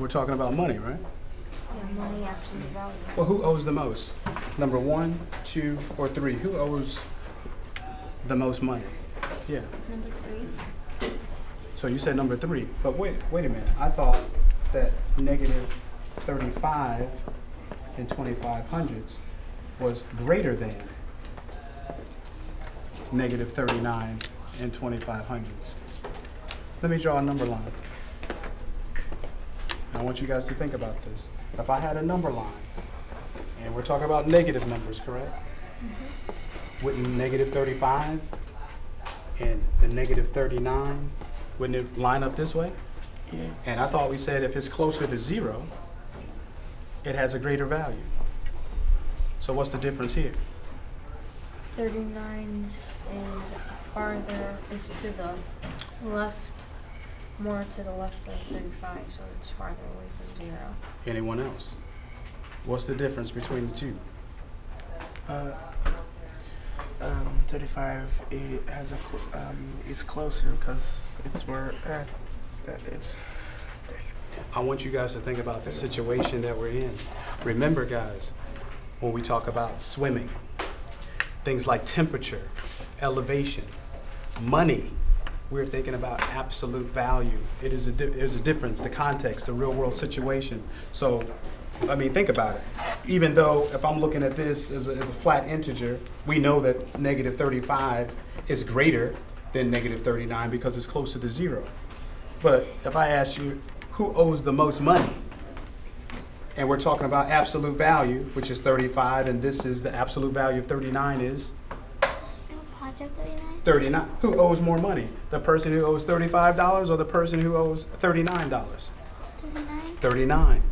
We're talking about money, right? Yeah, money absolute value. Well, who owes the most? Number one, two, or three? Who owes the most money? Yeah. Number three. So you said number three, but wait, wait a minute. I thought that negative thirty-five and twenty-five hundredths was greater than negative thirty-nine and twenty-five hundredths. Let me draw a number line. I want you guys to think about this. If I had a number line, and we're talking about negative numbers, correct? Mm-hmm. Wouldn't negative thirty-five and the negative thirty-nine, wouldn't it line up this way? Yeah. And I thought we said if it's closer to zero, it has a greater value. So what's the difference here? 39 is farther, is to the left, more to the left of 35, so it's farther away from zero. Anyone else? What's the difference between the two? Uh, um, 35 it has a cl- um, is closer because it's more uh, uh, it's I want you guys to think about the situation that we're in. Remember, guys, when we talk about swimming, things like temperature, elevation, money, we're thinking about absolute value. It is a, there's a difference, the context, the real world situation. So, I mean, think about it. Even though if I'm looking at this as a, as a flat integer, we know that negative 35 is greater than negative 39 because it's closer to zero. But if I ask you, who owes the most money? And we're talking about absolute value, which is 35, and this is the absolute value of 39 is Positive 39? 39. Who owes more money? The person who owes $35 or the person who owes $39? 39? 39.